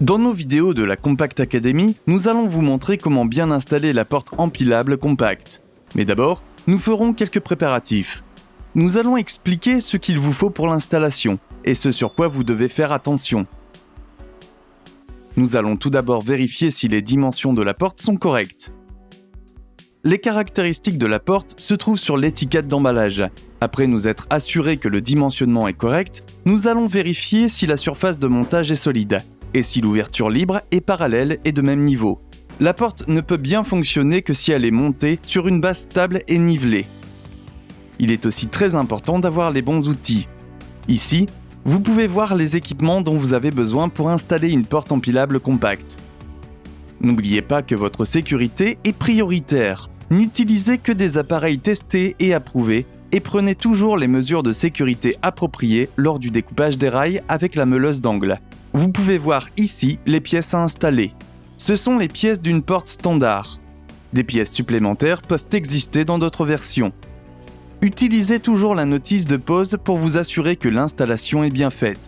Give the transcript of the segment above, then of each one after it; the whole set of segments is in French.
Dans nos vidéos de la Compact Academy, nous allons vous montrer comment bien installer la porte empilable Compact. Mais d'abord, nous ferons quelques préparatifs. Nous allons expliquer ce qu'il vous faut pour l'installation et ce sur quoi vous devez faire attention. Nous allons tout d'abord vérifier si les dimensions de la porte sont correctes. Les caractéristiques de la porte se trouvent sur l'étiquette d'emballage. Après nous être assurés que le dimensionnement est correct, nous allons vérifier si la surface de montage est solide et si l'ouverture libre est parallèle et de même niveau. La porte ne peut bien fonctionner que si elle est montée sur une base stable et nivelée. Il est aussi très important d'avoir les bons outils. Ici, vous pouvez voir les équipements dont vous avez besoin pour installer une porte empilable compacte. N'oubliez pas que votre sécurité est prioritaire. N'utilisez que des appareils testés et approuvés et prenez toujours les mesures de sécurité appropriées lors du découpage des rails avec la meuleuse d'angle. Vous pouvez voir ici les pièces à installer. Ce sont les pièces d'une porte standard. Des pièces supplémentaires peuvent exister dans d'autres versions. Utilisez toujours la notice de pause pour vous assurer que l'installation est bien faite.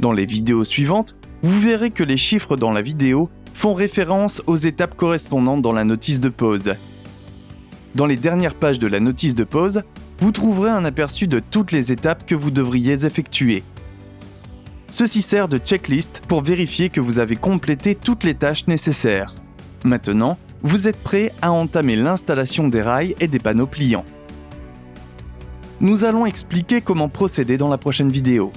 Dans les vidéos suivantes, vous verrez que les chiffres dans la vidéo font référence aux étapes correspondantes dans la notice de pause. Dans les dernières pages de la notice de pause, vous trouverez un aperçu de toutes les étapes que vous devriez effectuer. Ceci sert de checklist pour vérifier que vous avez complété toutes les tâches nécessaires. Maintenant, vous êtes prêt à entamer l'installation des rails et des panneaux pliants. Nous allons expliquer comment procéder dans la prochaine vidéo.